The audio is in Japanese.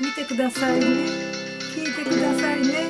見てくださいね。聞いてくださいね。